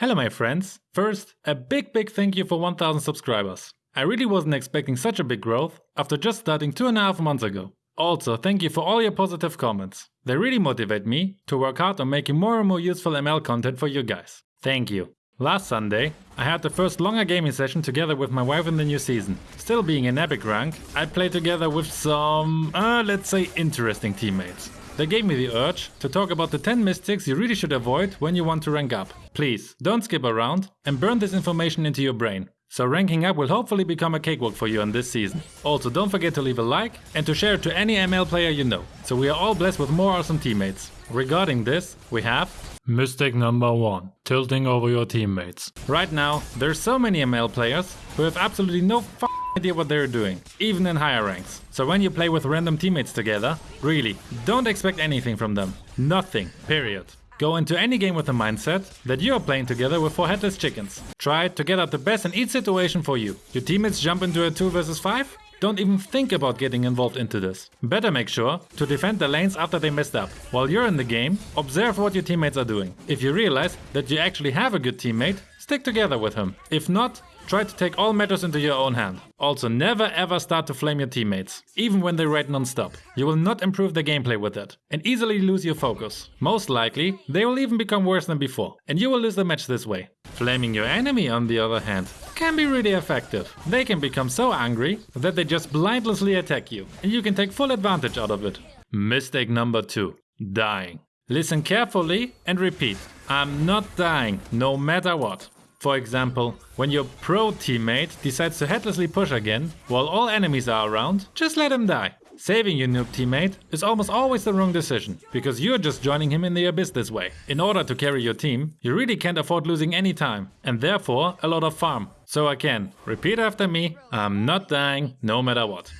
Hello my friends! First, a big big thank you for 1000 subscribers. I really wasn't expecting such a big growth after just starting two and a half months ago. Also, thank you for all your positive comments. They really motivate me to work hard on making more and more useful ML content for you guys. Thank you. Last Sunday, I had the first longer gaming session together with my wife in the new season. Still being in epic rank, I played together with some, uh, let's say interesting teammates. They gave me the urge to talk about the 10 mistakes you really should avoid when you want to rank up. Please, don't skip around and burn this information into your brain. So ranking up will hopefully become a cakewalk for you in this season. Also don't forget to leave a like and to share it to any ML player you know, so we are all blessed with more awesome teammates. Regarding this, we have Mistake number 1. Tilting over your teammates. Right now, there's so many ML players who have absolutely no idea what they're doing, even in higher ranks. So when you play with random teammates together, really, don't expect anything from them. Nothing, period. Go into any game with the mindset that you are playing together with four headless chickens. Try to get out the best in each situation for you. Your teammates jump into a 2 versus 5? Don't even think about getting involved into this. Better make sure to defend the lanes after they messed up. While you're in the game, observe what your teammates are doing. If you realize that you actually have a good teammate, stick together with him. If not, Try to take all matters into your own hand. Also never ever start to flame your teammates, even when they raid non-stop. You will not improve the gameplay with it and easily lose your focus. Most likely, they will even become worse than before and you will lose the match this way. Flaming your enemy on the other hand can be really effective. They can become so angry that they just blindlessly attack you and you can take full advantage out of it. Mistake number 2. Dying. Listen carefully and repeat. I'm not dying, no matter what. For example, when your pro teammate decides to headlessly push again, while all enemies are around, just let him die. Saving your noob teammate is almost always the wrong decision, because you're just joining him in the abyss this way. In order to carry your team, you really can't afford losing any time, and therefore a lot of farm. So again, repeat after me, I'm not dying no matter what.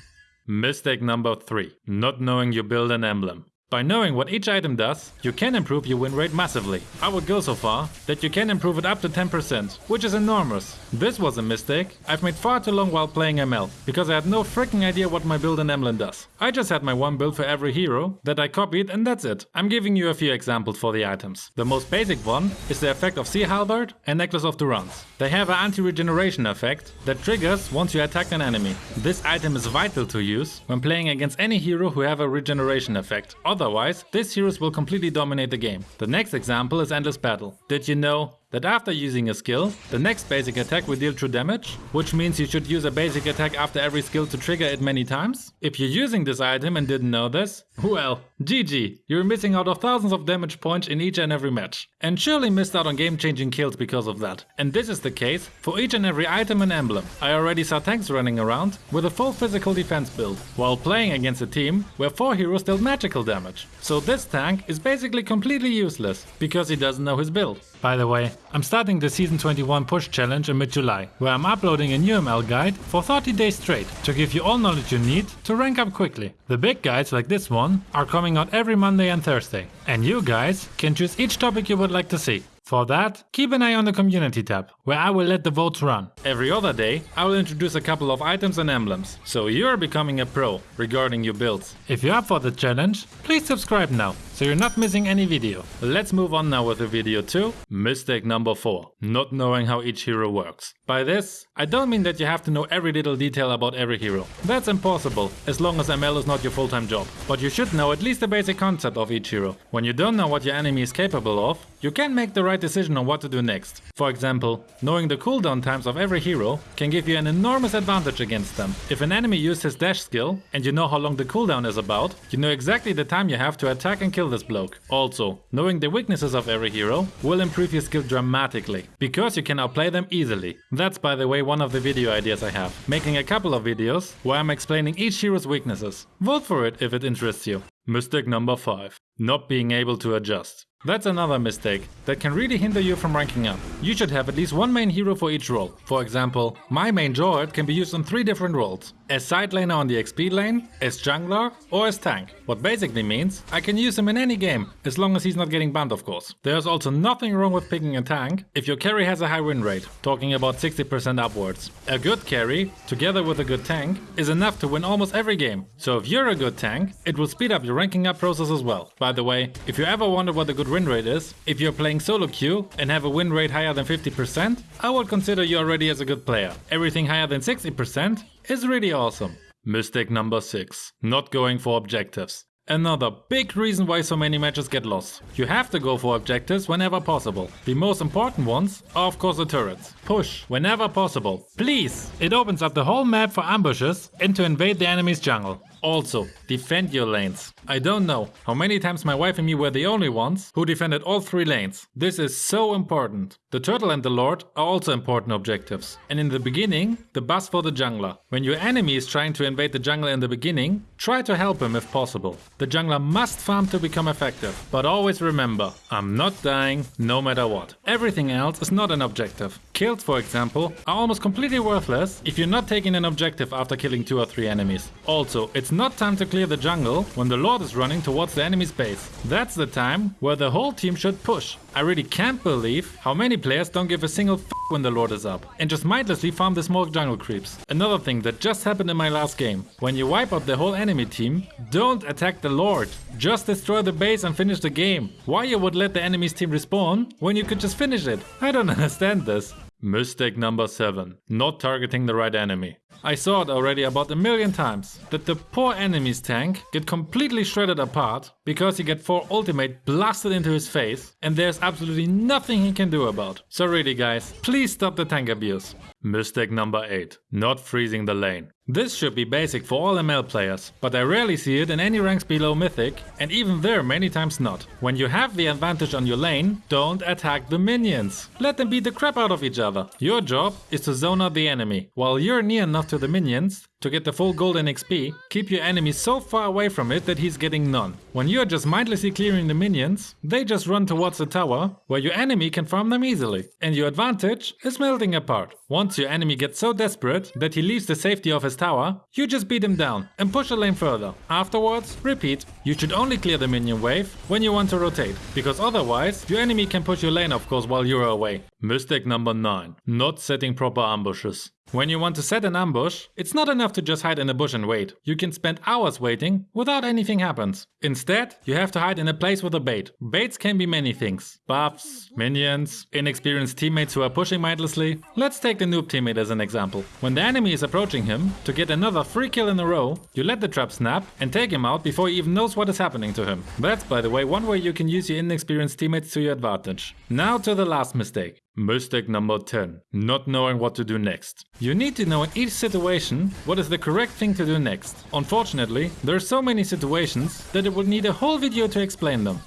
Mistake number 3. Not knowing you build an emblem. By knowing what each item does, you can improve your win rate massively. I would go so far that you can improve it up to 10%, which is enormous. This was a mistake I've made far too long while playing ML, because I had no freaking idea what my build in emblem does. I just had my one build for every hero that I copied and that's it. I'm giving you a few examples for the items. The most basic one is the effect of Sea Halberd and Necklace of Durance. They have an anti-regeneration effect that triggers once you attack an enemy. This item is vital to use when playing against any hero who have a regeneration effect. Otherwise, this heroes will completely dominate the game. The next example is Endless Battle. Did you know that after using a skill, the next basic attack will deal true damage, which means you should use a basic attack after every skill to trigger it many times. If you're using this item and didn't know this, well, GG, you're missing out of thousands of damage points in each and every match. And surely missed out on game changing kills because of that. And this is the case for each and every item and emblem. I already saw tanks running around with a full physical defense build, while playing against a team where 4 heroes dealt magical damage. So this tank is basically completely useless, because he doesn't know his build. By the way, I'm starting the Season 21 Push Challenge in mid-July, where I'm uploading a new ML guide for 30 days straight to give you all knowledge you need to rank up quickly. The big guides like this one are coming out every Monday and Thursday, and you guys can choose each topic you would like to see. For that, keep an eye on the community tab, where I will let the votes run. Every other day, I will introduce a couple of items and emblems, so you're becoming a pro regarding your builds. If you're up for the challenge, please subscribe now, so you're not missing any video. Let's move on now with the video 2. Mistake number 4. Not knowing how each hero works. By this, I don't mean that you have to know every little detail about every hero. That's impossible, as long as ML is not your full-time job. But you should know at least the basic concept of each hero. When you don't know what your enemy is capable of, you can make the right decision on what to do next. For example, knowing the cooldown times of every hero can give you an enormous advantage against them. If an enemy uses his dash skill and you know how long the cooldown is about, you know exactly the time you have to attack and kill this bloke. Also, knowing the weaknesses of every hero will improve your skill dramatically, because you can outplay them easily. That's by the way one of the video ideas I have, making a couple of videos where I'm explaining each hero's weaknesses. Vote for it if it interests you. Mistake number 5. Not being able to adjust. That's another mistake that can really hinder you from ranking up. You should have at least one main hero for each role. For example, my main Jorad can be used on 3 different roles. As side laner on the XP lane, as jungler, or as tank. What basically means I can use him in any game, as long as he's not getting banned of course. There's also nothing wrong with picking a tank if your carry has a high win rate, talking about 60% upwards. A good carry, together with a good tank, is enough to win almost every game. So if you're a good tank, it will speed up your ranking up process as well. By the way, if you ever wonder what a good win rate is, if you're playing solo queue and have a win rate higher than 50%, I would consider you already as a good player. Everything higher than 60% is really awesome. Mistake number 6. Not going for objectives. Another big reason why so many matches get lost. You have to go for objectives whenever possible. The most important ones are of course the turrets. Push whenever possible. Please! It opens up the whole map for ambushes and to invade the enemy's jungle. Also, defend your lanes. I don't know how many times my wife and me were the only ones who defended all three lanes. This is so important. The turtle and the lord are also important objectives. And in the beginning, the bus for the jungler. When your enemy is trying to invade the jungle in the beginning, try to help him if possible. The jungler must farm to become effective. But always remember, I'm not dying no matter what. Everything else is not an objective. Kills, for example, are almost completely worthless if you're not taking an objective after killing two or three enemies. Also, it's not time to clear the jungle when the lord is running towards the enemy's base. That's the time where the whole team should push. I really can't believe how many players don't give a single f when the lord is up and just mindlessly farm the small jungle creeps. Another thing that just happened in my last game. When you wipe out the whole enemy team, don't attack the lord. Just destroy the base and finish the game. Why you would let the enemy's team respawn when you could just finish it? I don't understand this. Mistake number 7. Not targeting the right enemy. I saw it already about a million times, that the poor enemy's tank get completely shredded apart because he get 4 ultimate blasted into his face and there's absolutely nothing he can do about. So really guys, please stop the tank abuse. Mistake number 8. Not freezing the lane. This should be basic for all ML players, but I rarely see it in any ranks below Mythic, and even there many times not. When you have the advantage on your lane, don't attack the minions. Let them beat the crap out of each other. Your job is to zone out the enemy. While you're near enough to the minions, to get the full golden XP, keep your enemy so far away from it that he's getting none. When you're just mindlessly clearing the minions, they just run towards the tower, where your enemy can farm them easily. And your advantage is melting apart. Once your enemy gets so desperate that he leaves the safety of his tower, you just beat him down and push the lane further. Afterwards, repeat. You should only clear the minion wave when you want to rotate, because otherwise your enemy can push your lane of course while you're away. Mistake number 9. Not setting proper ambushes. When you want to set an ambush, it's not enough to just hide in a bush and wait. You can spend hours waiting without anything happens. Instead, you have to hide in a place with a bait. Baits can be many things. Buffs, minions, inexperienced teammates who are pushing mindlessly. Let's take the noob teammate as an example. When the enemy is approaching him, to get another free kill in a row, you let the trap snap and take him out before he even knows what is happening to him. That's by the way one way you can use your inexperienced teammates to your advantage. Now to the last mistake. Mistake number 10. Not knowing what to do next. You need to know in each situation what is the correct thing to do next. Unfortunately, there are so many situations that it would need a whole video to explain them.